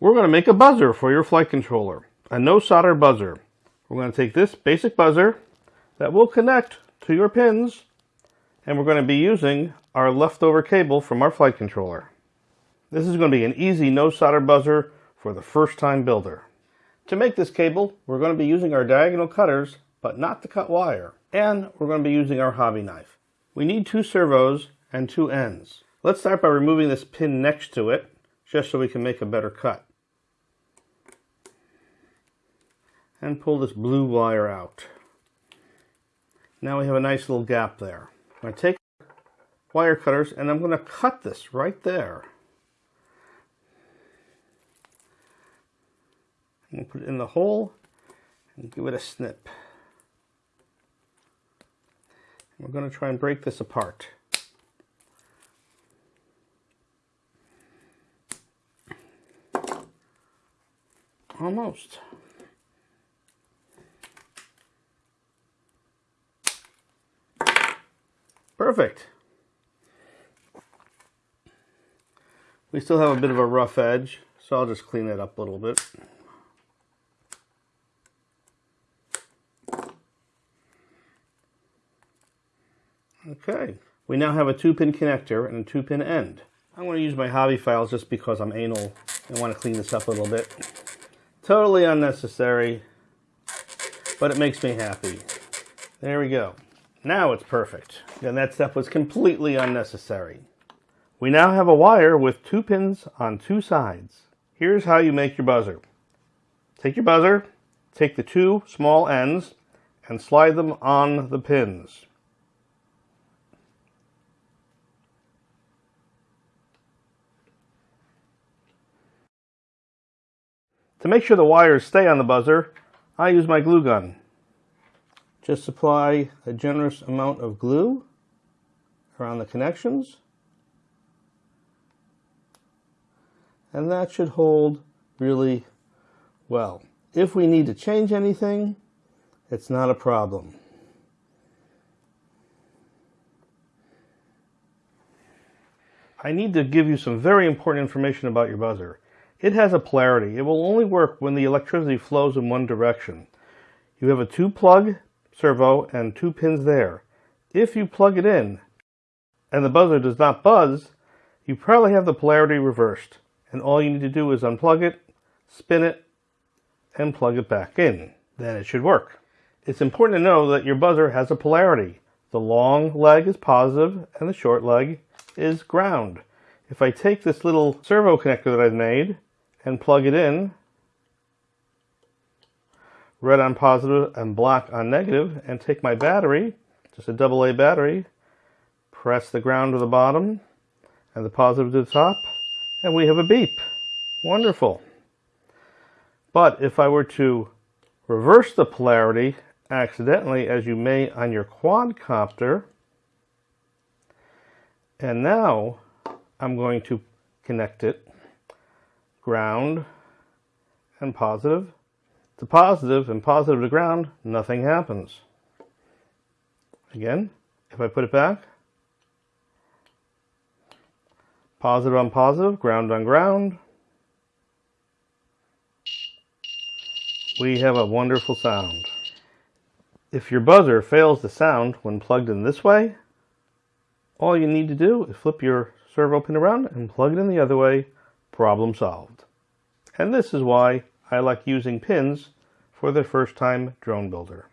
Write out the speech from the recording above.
We're going to make a buzzer for your flight controller, a no solder buzzer. We're going to take this basic buzzer that will connect to your pins and we're going to be using our leftover cable from our flight controller. This is going to be an easy no solder buzzer for the first time builder. To make this cable, we're going to be using our diagonal cutters, but not to cut wire. And we're going to be using our hobby knife. We need two servos and two ends. Let's start by removing this pin next to it, just so we can make a better cut. And pull this blue wire out. Now we have a nice little gap there. I'm going to take wire cutters and I'm going to cut this right there. And put it in the hole and give it a snip. We're going to try and break this apart. Almost. Perfect. We still have a bit of a rough edge, so I'll just clean it up a little bit. Okay, we now have a two-pin connector and a two-pin end. I'm going to use my hobby files just because I'm anal and want to clean this up a little bit. Totally unnecessary, but it makes me happy. There we go. Now it's perfect. And that step was completely unnecessary. We now have a wire with two pins on two sides. Here's how you make your buzzer. Take your buzzer, take the two small ends, and slide them on the pins. To make sure the wires stay on the buzzer, I use my glue gun. Just apply a generous amount of glue around the connections. And that should hold really well. If we need to change anything, it's not a problem. I need to give you some very important information about your buzzer. It has a polarity. It will only work when the electricity flows in one direction. You have a two plug servo and two pins there. If you plug it in and the buzzer does not buzz, you probably have the polarity reversed. And all you need to do is unplug it, spin it, and plug it back in. Then it should work. It's important to know that your buzzer has a polarity. The long leg is positive and the short leg is ground. If I take this little servo connector that I've made and plug it in, red on positive and black on negative, and take my battery, just a double A battery, press the ground to the bottom and the positive to the top, and we have a beep. Wonderful. But if I were to reverse the polarity accidentally, as you may on your quadcopter, and now I'm going to connect it, ground and positive, to positive and positive to ground, nothing happens. Again, if I put it back, positive on positive, ground on ground, we have a wonderful sound. If your buzzer fails to sound when plugged in this way, all you need to do is flip your servo pin around and plug it in the other way, problem solved. And this is why I like using pins for the first time drone builder.